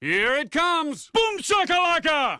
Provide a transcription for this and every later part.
Here it comes! Boom shakalaka!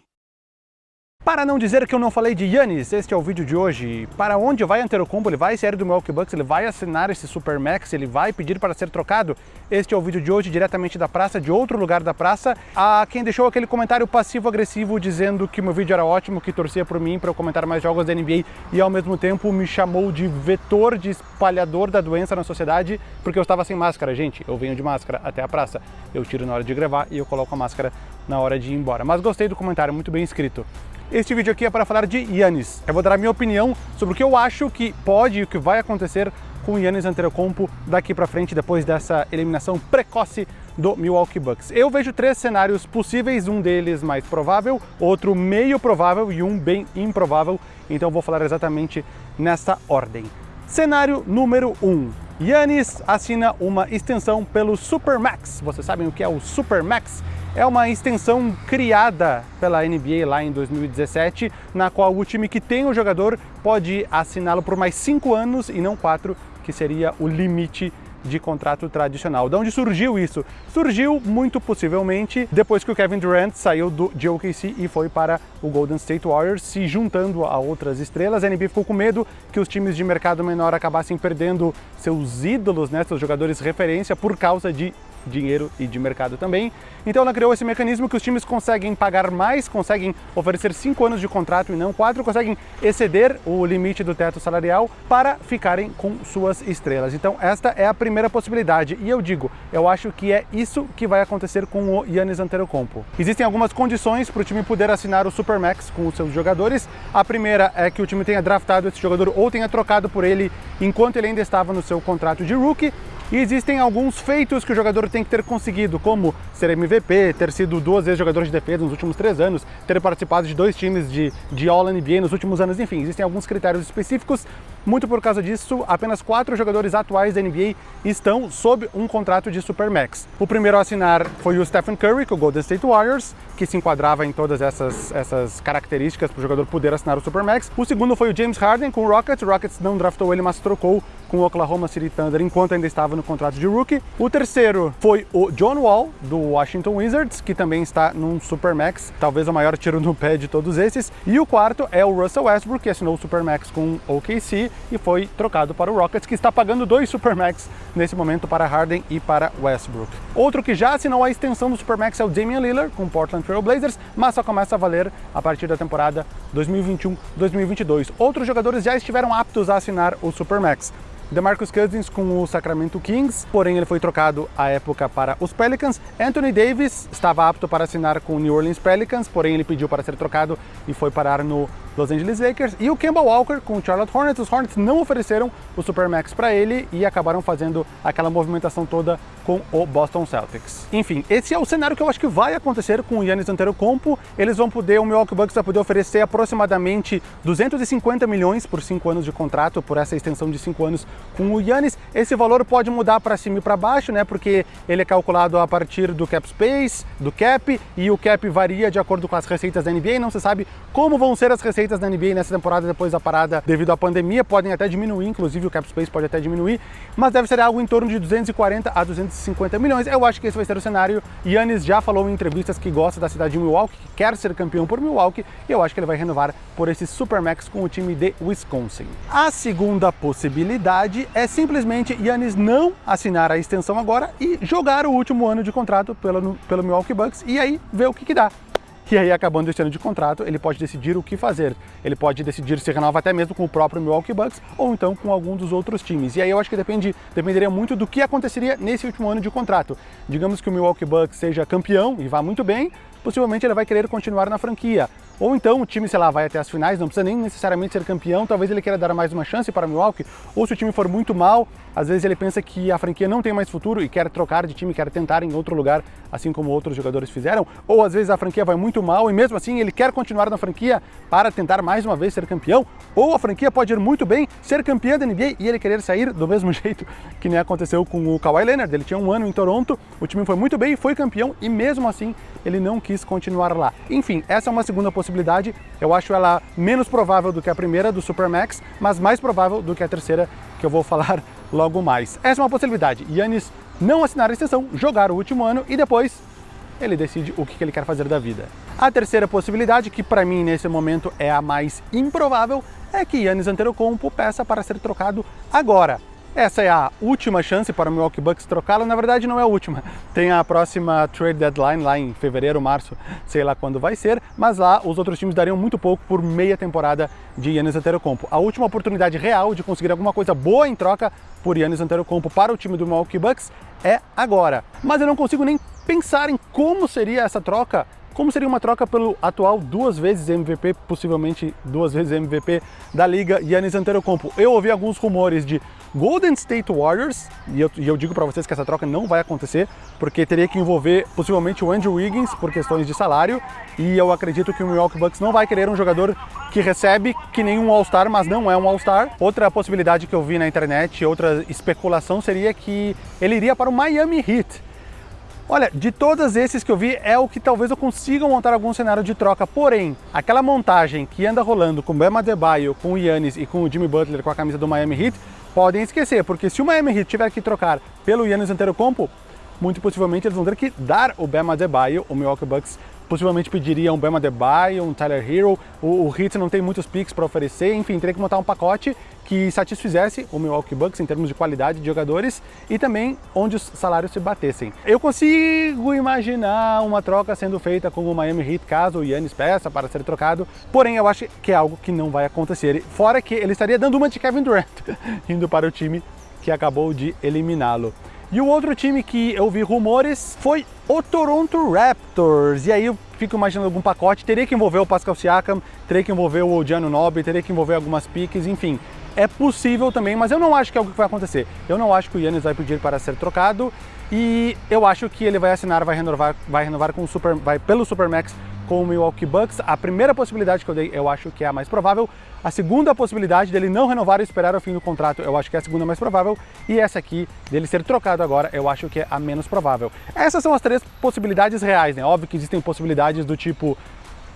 Para não dizer que eu não falei de Yannis, este é o vídeo de hoje. Para onde vai Antetokounmpo? Ele vai sair do Milwaukee Bucks? Ele vai assinar esse Supermax? Ele vai pedir para ser trocado? Este é o vídeo de hoje, diretamente da praça, de outro lugar da praça. A quem deixou aquele comentário passivo-agressivo dizendo que meu vídeo era ótimo, que torcia por mim para eu comentar mais jogos da NBA e ao mesmo tempo me chamou de vetor, de espalhador da doença na sociedade porque eu estava sem máscara. Gente, eu venho de máscara até a praça. Eu tiro na hora de gravar e eu coloco a máscara na hora de ir embora. Mas gostei do comentário, muito bem escrito. Este vídeo aqui é para falar de Yannis. Eu vou dar a minha opinião sobre o que eu acho que pode e o que vai acontecer com Yannis Antetokounmpo daqui para frente, depois dessa eliminação precoce do Milwaukee Bucks. Eu vejo três cenários possíveis, um deles mais provável, outro meio provável e um bem improvável, então vou falar exatamente nessa ordem. Cenário número 1. Um. Yannis assina uma extensão pelo Supermax. Vocês sabem o que é o Supermax? É uma extensão criada pela NBA lá em 2017, na qual o time que tem o jogador pode assiná-lo por mais cinco anos e não quatro, que seria o limite de contrato tradicional. De onde surgiu isso? Surgiu muito possivelmente depois que o Kevin Durant saiu do, de OKC e foi para o Golden State Warriors, se juntando a outras estrelas. A NBA ficou com medo que os times de mercado menor acabassem perdendo seus ídolos, né, seus jogadores referência, por causa de dinheiro e de mercado também. Então ela criou esse mecanismo que os times conseguem pagar mais, conseguem oferecer cinco anos de contrato e não quatro, conseguem exceder o limite do teto salarial para ficarem com suas estrelas. Então esta é a primeira possibilidade e eu digo, eu acho que é isso que vai acontecer com o Yannis Antetokounmpo. Existem algumas condições para o time poder assinar o Supermax com os seus jogadores. A primeira é que o time tenha draftado esse jogador ou tenha trocado por ele enquanto ele ainda estava no seu contrato de rookie. E existem alguns feitos que o jogador tem que ter conseguido, como ser MVP, ter sido duas vezes jogador de defesa nos últimos três anos, ter participado de dois times de, de All-NBA nos últimos anos, enfim, existem alguns critérios específicos. Muito por causa disso, apenas quatro jogadores atuais da NBA estão sob um contrato de Supermax. O primeiro a assinar foi o Stephen Curry, com o Golden State Warriors, que se enquadrava em todas essas, essas características para o jogador poder assinar o Supermax. O segundo foi o James Harden, com o Rockets. O Rockets não draftou ele, mas trocou com o Oklahoma City Thunder enquanto ainda estava no contrato de rookie. O terceiro foi o John Wall, do Washington Wizards, que também está num Supermax, talvez o maior tiro no pé de todos esses. E o quarto é o Russell Westbrook, que assinou o Supermax com o OKC e foi trocado para o Rockets, que está pagando dois Supermax nesse momento para Harden e para Westbrook. Outro que já assinou a extensão do Supermax é o Damian Lillard, com o Portland Trail Blazers, mas só começa a valer a partir da temporada 2021-2022. Outros jogadores já estiveram aptos a assinar o Supermax. DeMarcus Cousins com o Sacramento Kings, porém ele foi trocado à época para os Pelicans. Anthony Davis estava apto para assinar com o New Orleans Pelicans, porém ele pediu para ser trocado e foi parar no Los Angeles Lakers. E o Kemba Walker com o Charlotte Hornets. Os Hornets não ofereceram o Supermax para ele e acabaram fazendo aquela movimentação toda com o Boston Celtics. Enfim, esse é o cenário que eu acho que vai acontecer com o Yannis Antetokounmpo. Eles vão poder, o Milwaukee Bucks vai poder oferecer aproximadamente 250 milhões por 5 anos de contrato, por essa extensão de 5 anos com o Yannis. Esse valor pode mudar para cima e para baixo, né? Porque ele é calculado a partir do cap space, do cap, e o cap varia de acordo com as receitas da NBA. Não se sabe como vão ser as receitas da NBA nessa temporada depois da parada devido à pandemia. Podem até diminuir, inclusive o cap space pode até diminuir, mas deve ser algo em torno de 240 a 250 milhões. Eu acho que esse vai ser o cenário. Yannis já falou em entrevistas que gosta da cidade de Milwaukee, que quer ser campeão por Milwaukee, e eu acho que ele vai renovar por esse Supermax com o time de Wisconsin. A segunda possibilidade é simplesmente Yannis não assinar a extensão agora e jogar o último ano de contrato pelo, pelo Milwaukee Bucks e aí ver o que, que dá. E aí, acabando esse ano de contrato, ele pode decidir o que fazer. Ele pode decidir se renova até mesmo com o próprio Milwaukee Bucks ou então com algum dos outros times. E aí eu acho que depende, dependeria muito do que aconteceria nesse último ano de contrato. Digamos que o Milwaukee Bucks seja campeão e vá muito bem, possivelmente ele vai querer continuar na franquia. Ou então o time, sei lá, vai até as finais, não precisa nem necessariamente ser campeão, talvez ele queira dar mais uma chance para Milwaukee, ou se o time for muito mal, às vezes ele pensa que a franquia não tem mais futuro e quer trocar de time, quer tentar em outro lugar, assim como outros jogadores fizeram, ou às vezes a franquia vai muito mal e mesmo assim ele quer continuar na franquia para tentar mais uma vez ser campeão, ou a franquia pode ir muito bem, ser campeã da NBA e ele querer sair do mesmo jeito que nem aconteceu com o Kawhi Leonard, ele tinha um ano em Toronto, o time foi muito bem, foi campeão e mesmo assim ele não quis continuar lá. Enfim, essa é uma segunda possibilidade, eu acho ela menos provável do que a primeira do Supermax, mas mais provável do que a terceira que eu vou falar logo mais. Essa é uma possibilidade, Yannis não assinar a extensão, jogar o último ano e depois ele decide o que ele quer fazer da vida. A terceira possibilidade, que para mim nesse momento é a mais improvável, é que Yannis Antetokounmpo peça para ser trocado agora. Essa é a última chance para o Milwaukee Bucks trocá-lo, na verdade não é a última. Tem a próxima trade deadline lá em fevereiro, março, sei lá quando vai ser, mas lá os outros times dariam muito pouco por meia temporada de Yannis Antetokounmpo. A última oportunidade real de conseguir alguma coisa boa em troca por Yannis Antetokounmpo para o time do Milwaukee Bucks é agora. Mas eu não consigo nem pensar em como seria essa troca como seria uma troca pelo atual duas vezes MVP, possivelmente duas vezes MVP da liga, Yannis Antetokounmpo? Eu ouvi alguns rumores de Golden State Warriors, e eu, e eu digo para vocês que essa troca não vai acontecer, porque teria que envolver possivelmente o Andrew Wiggins por questões de salário, e eu acredito que o Milwaukee Bucks não vai querer um jogador que recebe que nem um All-Star, mas não é um All-Star. Outra possibilidade que eu vi na internet, outra especulação seria que ele iria para o Miami Heat. Olha, de todos esses que eu vi, é o que talvez eu consiga montar algum cenário de troca, porém, aquela montagem que anda rolando com o Bema Debaio, com o Yannis e com o Jimmy Butler com a camisa do Miami Heat, podem esquecer, porque se o Miami Heat tiver que trocar pelo Yannis Antetokounmpo, muito possivelmente eles vão ter que dar o Bema Debaio, o Milwaukee Bucks possivelmente pediria um Bema Debaio, um Tyler Hero, o, o Heat não tem muitos picks para oferecer, enfim, teria que montar um pacote que satisfizesse o Milwaukee Bucks em termos de qualidade de jogadores e também onde os salários se batessem. Eu consigo imaginar uma troca sendo feita com o Miami Heat caso o Yannis peça para ser trocado, porém eu acho que é algo que não vai acontecer, fora que ele estaria dando uma de Kevin Durant, indo para o time que acabou de eliminá-lo. E o outro time que eu vi rumores foi o Toronto Raptors. E aí eu fico imaginando algum pacote, teria que envolver o Pascal Siakam, teria que envolver o Gianno Nobby, teria que envolver algumas piques, enfim. É possível também, mas eu não acho que é algo que vai acontecer. Eu não acho que o Yannis vai pedir para ser trocado e eu acho que ele vai assinar, vai renovar, vai renovar com o Super, vai pelo Supermax com o Milwaukee Bucks. A primeira possibilidade que eu dei, eu acho que é a mais provável. A segunda possibilidade dele não renovar e esperar o fim do contrato, eu acho que é a segunda mais provável. E essa aqui, dele ser trocado agora, eu acho que é a menos provável. Essas são as três possibilidades reais, né? Óbvio que existem possibilidades do tipo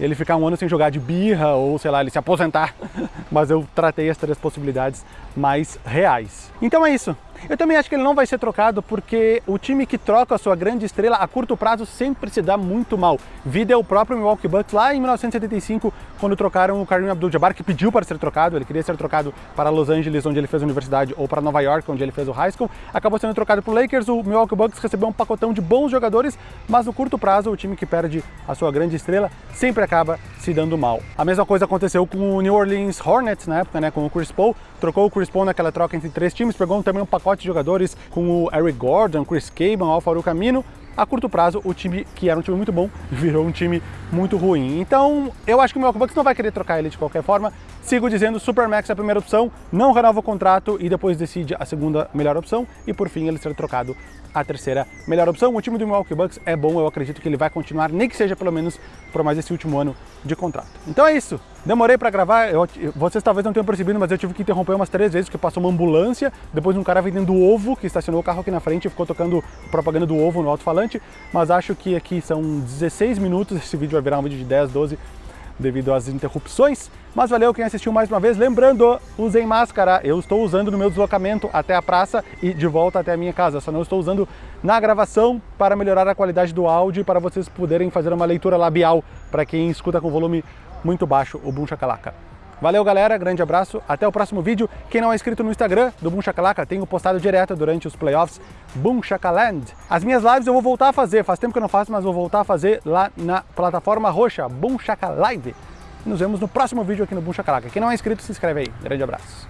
ele ficar um ano sem jogar de birra ou, sei lá, ele se aposentar. Mas eu tratei as três possibilidades mais reais. Então é isso. Eu também acho que ele não vai ser trocado porque o time que troca a sua grande estrela a curto prazo sempre se dá muito mal. Vida é o próprio Milwaukee Bucks lá em 1975, quando trocaram o Kareem Abdul-Jabbar, que pediu para ser trocado, ele queria ser trocado para Los Angeles, onde ele fez a universidade, ou para Nova York, onde ele fez o high school, acabou sendo trocado para o Lakers, o Milwaukee Bucks recebeu um pacotão de bons jogadores, mas no curto prazo o time que perde a sua grande estrela sempre acaba se dando mal. A mesma coisa aconteceu com o New Orleans Hornets na época, né, com o Chris Paul, trocou o Chris Paul naquela troca entre três times, pegou também um pacote de jogadores com o Eric Gordon, Chris Caban, Alfaro Camino, a curto prazo o time que era um time muito bom virou um time muito ruim. Então eu acho que o Milwaukee Bucks não vai querer trocar ele de qualquer forma. Sigo dizendo Supermax é a primeira opção, não renova o contrato e depois decide a segunda melhor opção e por fim ele ser trocado a terceira melhor opção. O time do Milwaukee Bucks é bom, eu acredito que ele vai continuar, nem que seja pelo menos por mais esse último ano de contrato. Então é isso. Demorei para gravar, eu, vocês talvez não tenham percebido, mas eu tive que interromper umas três vezes, porque passou uma ambulância, depois um cara vendendo ovo, que estacionou o carro aqui na frente e ficou tocando propaganda do ovo no alto-falante, mas acho que aqui são 16 minutos, esse vídeo vai virar um vídeo de 10, 12, devido às interrupções. Mas valeu quem assistiu mais uma vez. Lembrando, usem máscara. Eu estou usando no meu deslocamento até a praça e de volta até a minha casa. Só não estou usando na gravação para melhorar a qualidade do áudio e para vocês poderem fazer uma leitura labial para quem escuta com volume muito baixo o Boom Shakalaka. Valeu, galera. Grande abraço. Até o próximo vídeo. Quem não é inscrito no Instagram do Boom Shakalaka, tenho postado direto durante os playoffs Boom Shakaland. As minhas lives eu vou voltar a fazer. Faz tempo que eu não faço, mas vou voltar a fazer lá na plataforma roxa Boom Shaka Live. Nos vemos no próximo vídeo aqui no Boom Shakalaka. Quem não é inscrito, se inscreve aí. Grande abraço.